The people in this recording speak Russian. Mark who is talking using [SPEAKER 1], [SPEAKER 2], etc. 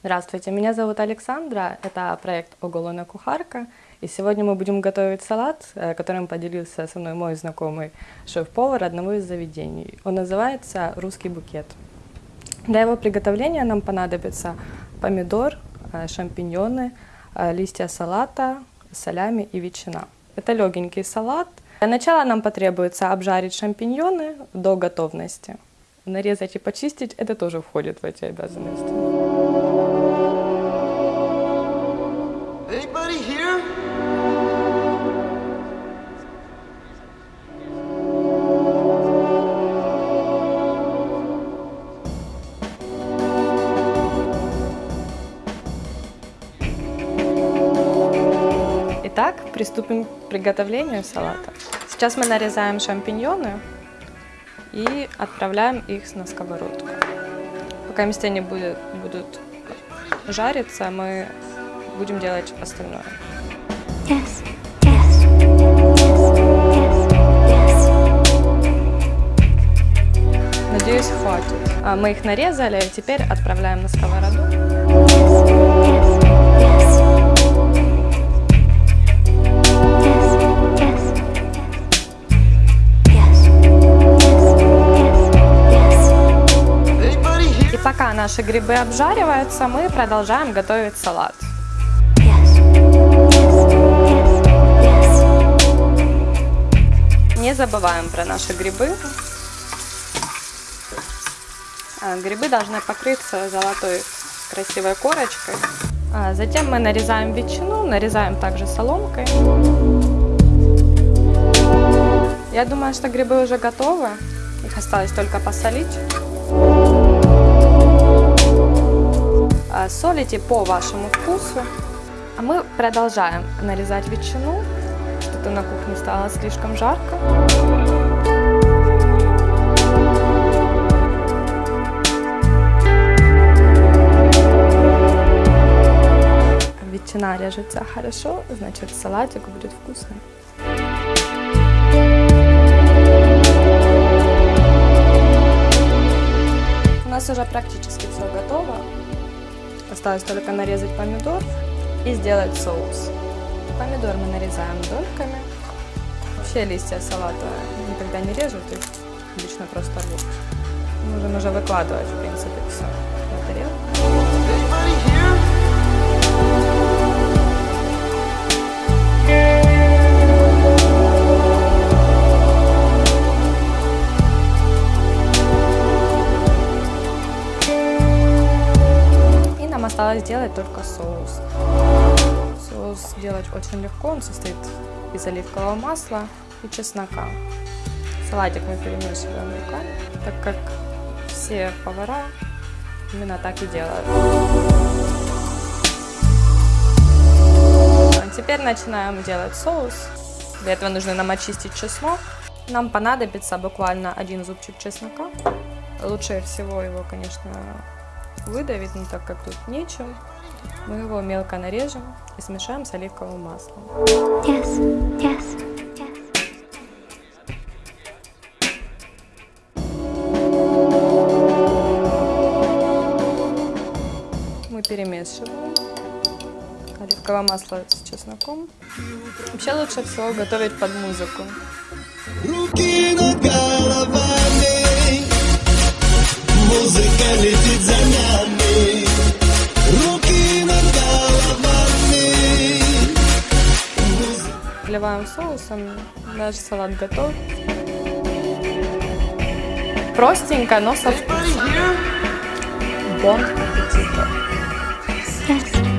[SPEAKER 1] Здравствуйте, меня зовут Александра, это проект «Оголона кухарка», и сегодня мы будем готовить салат, э, которым поделился со мной мой знакомый шеф-повар одного из заведений. Он называется «Русский букет». Для его приготовления нам понадобится помидор, э, шампиньоны, э, листья салата, солями и ветчина. Это легенький салат. Для начала нам потребуется обжарить шампиньоны до готовности. Нарезать и почистить – это тоже входит в эти обязанности. Приступим к приготовлению салата. Сейчас мы нарезаем шампиньоны и отправляем их на сковородку. Пока вместе они будут, будут жариться, мы будем делать остальное.
[SPEAKER 2] Yes,
[SPEAKER 1] Надеюсь, хватит. А, Мы их нарезали, теперь отправляем на сковороду. Пока наши грибы обжариваются, мы продолжаем готовить салат. Не забываем про наши грибы. А, Грибы должны покрыться золотой красивой корочкой. А Затем мы нарезаем ветчину, нарезаем также соломкой. Я думаю, что грибы уже готовы. Их осталось только посолить. Солите по вашему вкусу. А мы продолжаем нарезать ветчину. Что-то на кухне стало слишком жарко. Ветчина режется хорошо, значит салатик будет вкусный. У нас уже практически все готово. Осталось только нарезать помидор и сделать соус. Помидор мы нарезаем дольками. Вообще листья салата никогда не режут, их обычно просто рвут. Можем уже выкладывать, в принципе, все на тарелку. Осталось сделать только соус. Соус делать очень легко, он состоит из оливкового масла и чеснока. Салатик мы перемешиваем руками, так как все повара именно так и делают. А Теперь начинаем делать соус. Для этого нужно нам очистить чеснок. Нам понадобится буквально один зубчик чеснока. Лучше всего его, конечно, выдавить, но так как тут нечем, мы его мелко нарежем и смешаем с оливковым маслом.
[SPEAKER 2] yes, yes, yes.
[SPEAKER 1] Мы перемешиваем оливковое масло с чесноком. Вообще лучше всего готовить под музыку.
[SPEAKER 3] Руки над
[SPEAKER 1] Вливаем соусом, наш салат готов. Простенько, но со вкусом. Бон аппетита!
[SPEAKER 2] yes.